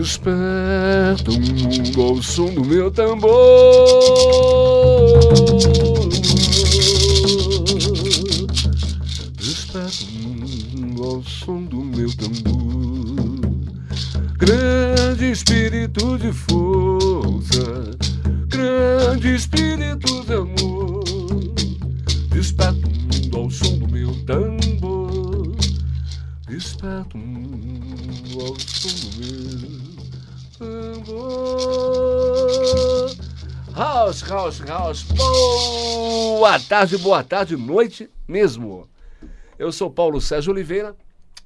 Desperta o mundo ao som do meu tambor. Desperta o mundo ao som do meu tambor. Grande espírito de força, grande espírito de House, house. Boa tarde, boa tarde, noite mesmo. Eu sou Paulo Sérgio Oliveira,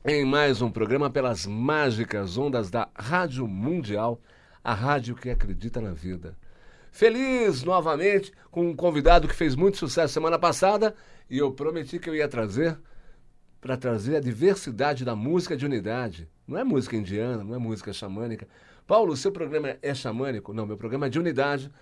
em mais um programa pelas mágicas ondas da Rádio Mundial, a rádio que acredita na vida. Feliz novamente com um convidado que fez muito sucesso semana passada e eu prometi que eu ia trazer para trazer a diversidade da música de unidade. Não é música indiana, não é música xamânica. Paulo, seu programa é xamânico? Não, meu programa é de unidade.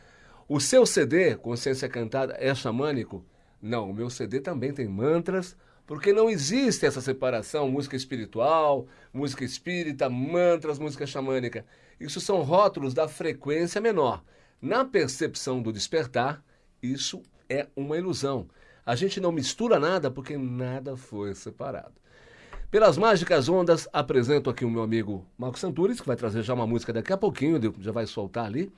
O seu CD, Consciência Cantada, é xamânico? Não, o meu CD também tem mantras, porque não existe essa separação, música espiritual, música espírita, mantras, música xamânica. Isso são rótulos da frequência menor. Na percepção do despertar, isso é uma ilusão. A gente não mistura nada porque nada foi separado. Pelas mágicas ondas, apresento aqui o meu amigo Marco Santuris, que vai trazer já uma música daqui a pouquinho, já vai soltar ali.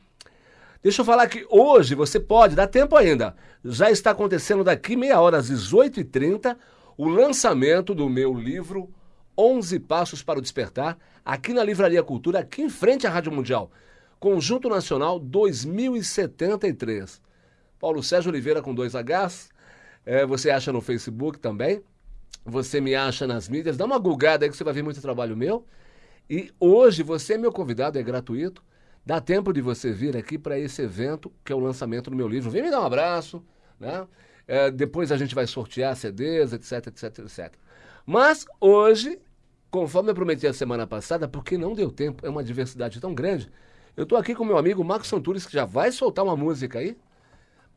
Deixa eu falar que hoje você pode, dá tempo ainda. Já está acontecendo daqui meia hora, às 18h30, o lançamento do meu livro 11 Passos para o Despertar, aqui na Livraria Cultura, aqui em frente à Rádio Mundial. Conjunto Nacional 2073. Paulo Sérgio Oliveira com dois Hs. É, você acha no Facebook também. Você me acha nas mídias. Dá uma gulgada aí que você vai ver muito trabalho meu. E hoje você é meu convidado, é gratuito. Dá tempo de você vir aqui para esse evento, que é o lançamento do meu livro. Vem me dar um abraço, né? É, depois a gente vai sortear CDs, etc, etc, etc. Mas hoje, conforme eu prometi a semana passada, porque não deu tempo, é uma diversidade tão grande, eu estou aqui com meu amigo Marcos Santuris, que já vai soltar uma música aí,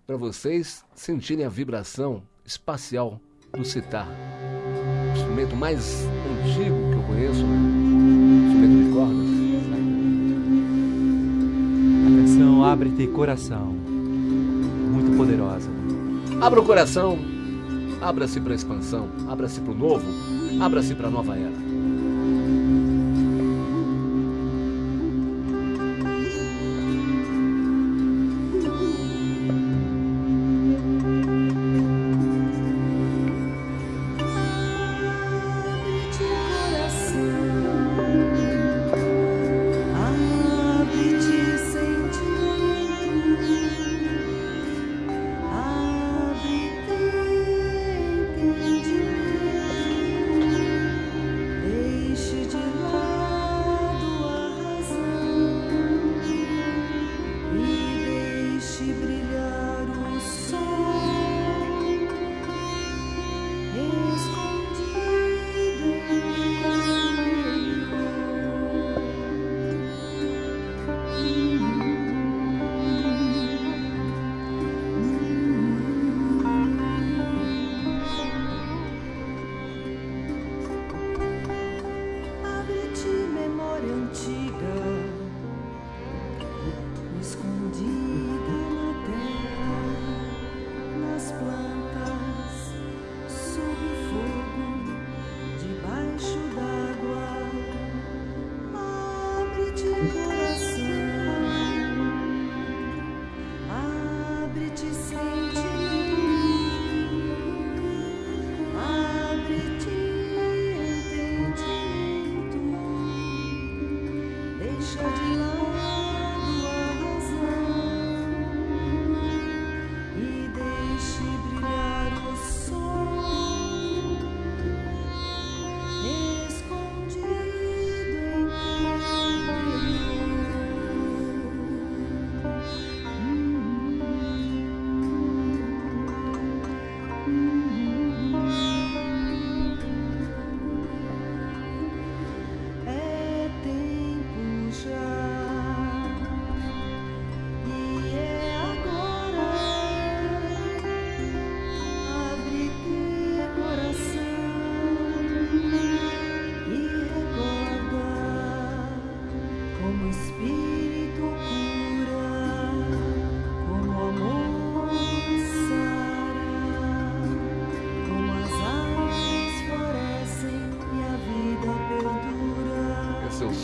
para vocês sentirem a vibração espacial do citar. O instrumento mais antigo que eu conheço, Abre-te Coração, muito poderosa. Abra o coração, abra-se para a expansão, abra-se para o novo, abra-se para a nova era.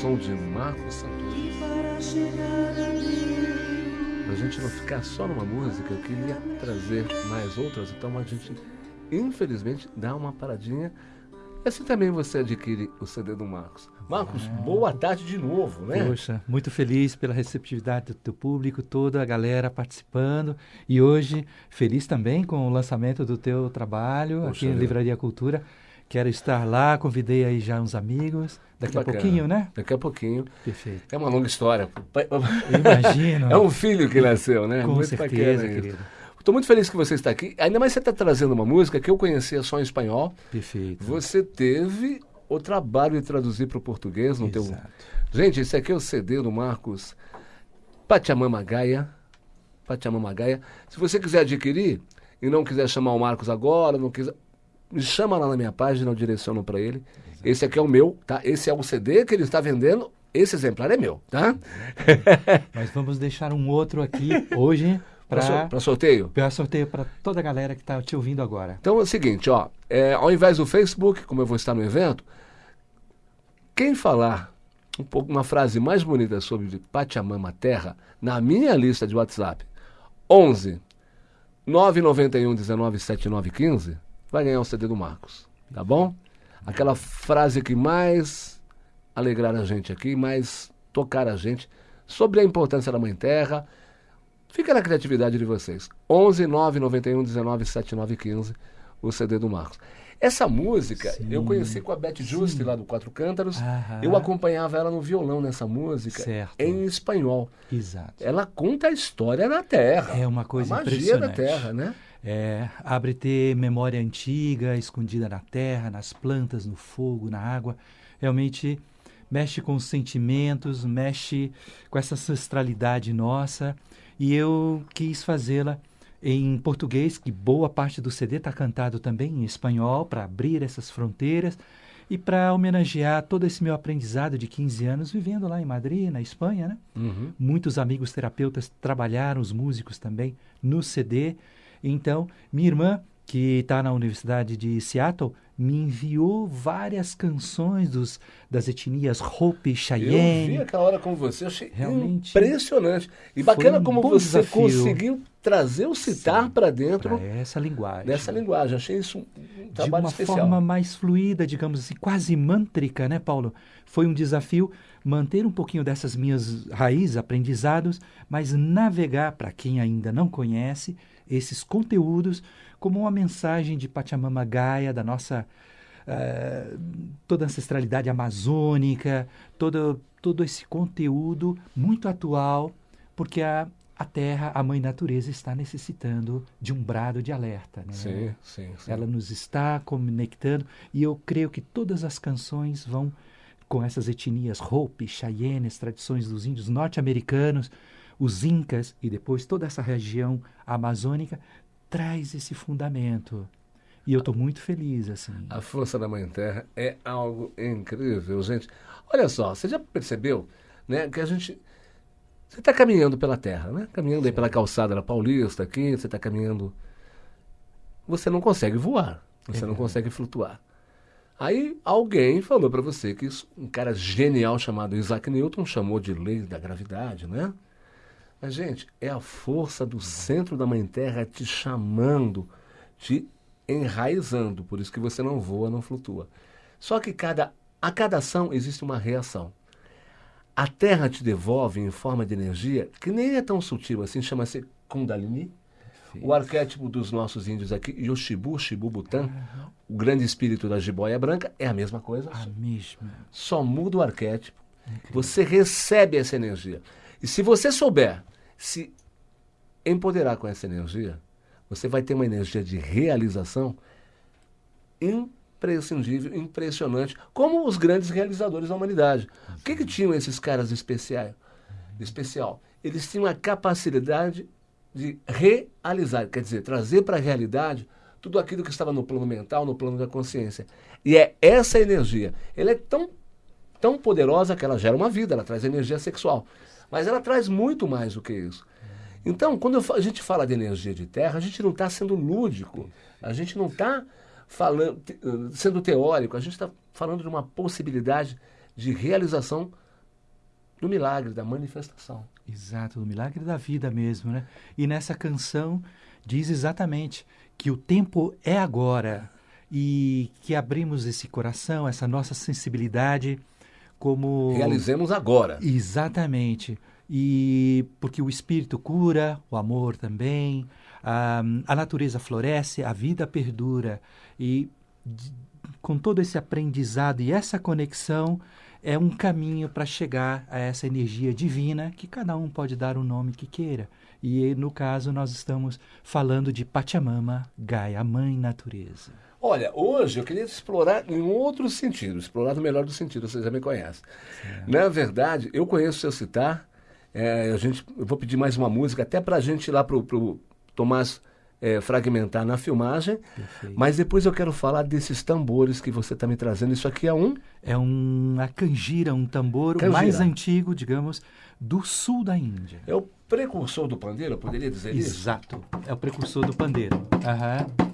Som de Marcos Santos. Pra gente não ficar só numa música, eu queria trazer mais outras, então a gente, infelizmente, dá uma paradinha. Assim também você adquire o CD do Marcos. Marcos, boa tarde de novo, né? Poxa, muito feliz pela receptividade do teu público, toda a galera participando. E hoje, feliz também com o lançamento do teu trabalho Poxa aqui na. Livraria Cultura. Quero estar lá, convidei aí já uns amigos. Daqui a pouquinho, né? Daqui a pouquinho. Perfeito. É uma longa história. Eu imagino. É um filho que nasceu, né? Com muito certeza, querido. Estou muito feliz que você está aqui. Ainda mais você está trazendo uma música que eu conhecia só em espanhol. Perfeito. Você teve o trabalho de traduzir para o português no teu. Exato. Gente, esse aqui é o CD do Marcos Pachamama Gaia. Pachamama Gaia. Se você quiser adquirir e não quiser chamar o Marcos agora, não quiser, me chama lá na minha página, eu direciono para ele. Esse aqui é o meu, tá? Esse é o CD que ele está vendendo. Esse exemplar é meu, tá? Mas vamos deixar um outro aqui hoje Para para sorteio. para sorteio para toda a galera que está te ouvindo agora. Então é o seguinte, ó, é, ao invés do Facebook, como eu vou estar no evento, quem falar um pouco, uma frase mais bonita sobre Pachamama Terra, na minha lista de WhatsApp, 11 991 19 7915, vai ganhar o CD do Marcos, tá bom? Aquela frase que mais alegrar a gente aqui, mais tocar a gente sobre a importância da Mãe Terra. Fica na criatividade de vocês. 11 991 19 7915, o CD do Marcos. Essa música Sim. eu conheci com a Beth Juste lá do Quatro Cântaros. Aham. Eu acompanhava ela no violão nessa música Certo. em espanhol. Exato. Ela conta a história da Terra. É uma coisa a magia da. Terra, né? É, abre ter memória antiga, escondida na terra, nas plantas, no fogo, na água. Realmente mexe com os sentimentos, mexe com essa ancestralidade nossa. E eu quis fazê-la em português, que boa parte do CD está cantado também em espanhol, para abrir essas fronteiras e para homenagear todo esse meu aprendizado de 15 anos vivendo lá em Madrid, na Espanha, né? Uhum. Muitos amigos terapeutas trabalharam, os músicos também, no CD. Então, minha irmã, que está na Universidade de Seattle, me enviou várias canções dos, das etnias Hopi, Eu vi Cheyenne. aquela hora com você, eu achei Realmente impressionante. E bacana um como você desafio. conseguiu trazer o citar para dentro Para essa linguagem. dessa linguagem. Achei isso um de trabalho uma especial. forma mais fluida, digamos assim, quase mântrica, né, Paulo? Foi um desafio manter um pouquinho dessas minhas raízes, aprendizados, mas navegar, para quem ainda não conhece, esses conteúdos como uma mensagem de Pachamama Gaia, da nossa eh, toda a ancestralidade amazônica, todo, todo esse conteúdo muito atual, porque a, a Terra, a Mãe Natureza, está necessitando de um brado de alerta. Né? Sim, sim, sim. Ela nos está conectando e eu creio que todas as canções vão com essas etnias Hopi, Cheyenne, as tradições dos índios norte-americanos, os incas e depois toda essa região amazônica traz esse fundamento. E eu estou muito feliz assim. A força da Mãe Terra é algo incrível, gente. Olha só, você já percebeu, né, que a gente você está caminhando pela Terra, né? Caminhando aí pela calçada da Paulista aqui, você está caminhando, você não consegue voar, você não consegue flutuar. Aí alguém falou para você que isso, um cara genial chamado Isaac Newton chamou de lei da gravidade, né? Mas gente, é a força do centro da Mãe Terra te chamando, te enraizando, por isso que você não voa, não flutua. Só que cada, a cada ação existe uma reação. A Terra te devolve em forma de energia que nem é tão sutil assim, chama-se Kundalini. O arquétipo dos nossos índios aqui, Yoshibu, Shibu Butan, o grande espírito da jiboia branca, é a mesma coisa, A mesma. só muda o arquétipo. Você recebe essa energia. E se você souber se empoderar com essa energia, você vai ter uma energia de realização imprescindível, impressionante, como os grandes realizadores da humanidade. O que, que tinham esses caras especiais? especial? Eles tinham a capacidade de realizar, quer dizer, trazer para a realidade tudo aquilo que estava no plano mental, no plano da consciência. E é essa energia. Ela é tão, tão poderosa que ela gera uma vida, ela traz energia sexual. Mas ela traz muito mais do que isso. Então, quando a gente fala de energia de terra, a gente não está sendo lúdico, a gente não está eh, sendo teórico, a gente está falando de uma possibilidade de realização no milagre da manifestação. Exato, no milagre da vida mesmo, né? E nessa canção diz exatamente que o tempo é agora e que abrimos esse coração, essa nossa sensibilidade como realizemos agora. Exatamente. E porque o espírito cura, o amor também, a, a natureza floresce, a vida perdura e com todo esse aprendizado e essa conexão é um caminho para chegar a essa energia divina que cada um pode dar o nome que queira. E no caso nós estamos falando de Pachamama, Gaia, a mãe natureza. Olha, hoje eu queria explorar em outro sentido, explorar no melhor do sentido, você já me conhece. Na verdade, eu conheço o seu citar, é, a gente, eu vou pedir mais uma música, até para a gente ir lá para o Tomás é, fragmentar na filmagem. Perfeito. Mas depois eu quero falar desses tambores que você está me trazendo. Isso aqui é um? É um, a canjira, um tambor canjira. mais antigo, digamos, do sul da Índia. É o precursor do pandeiro, eu poderia dizer Exato. isso? Exato, é o precursor do pandeiro. Aham.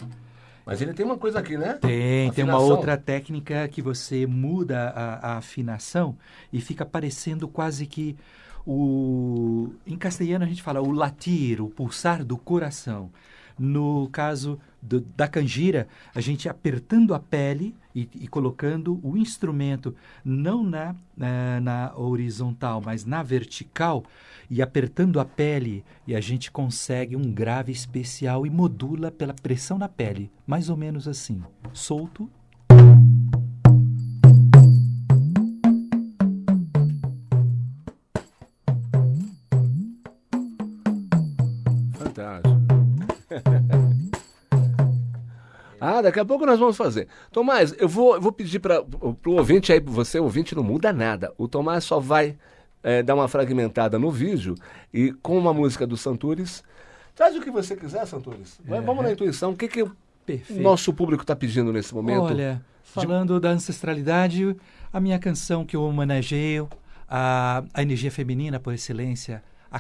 Mas ele tem uma coisa aqui, né? Tem, afinação. tem uma outra técnica que você muda a, a, afinação e fica parecendo quase que o. Em castelhano a gente fala o latir, o pulsar do coração. No caso do, da canjira, a gente apertando a pele e, e colocando o instrumento não na, na, na, horizontal, mas na vertical, e apertando a pele, e a gente consegue um grave especial e modula pela pressão na pele, mais ou menos assim, solto. Ah, daqui a pouco nós vamos fazer. Tomás, eu vou, eu vou pedir para o ouvinte aí, você ouvinte não muda nada. O Tomás só vai é, dar uma fragmentada no vídeo e com uma música do Santures. Traz o que você quiser, Santures. É. Vamos na intuição. O que, que o nosso público está pedindo nesse momento? Olha, falando De... da ancestralidade, a minha canção que eu homenageio, a, a energia feminina por excelência, a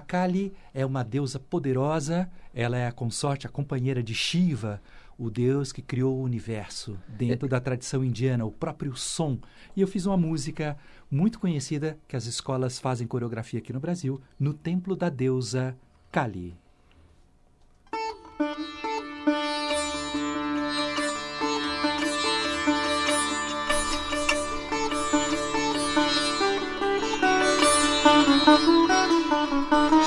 Kali é uma deusa poderosa, ela é a consorte, a companheira de Shiva, o deus que criou o universo dentro da tradição indiana, o próprio som. E eu fiz uma música muito conhecida que as escolas fazem coreografia aqui no Brasil, no templo da deusa Kali. Thank you.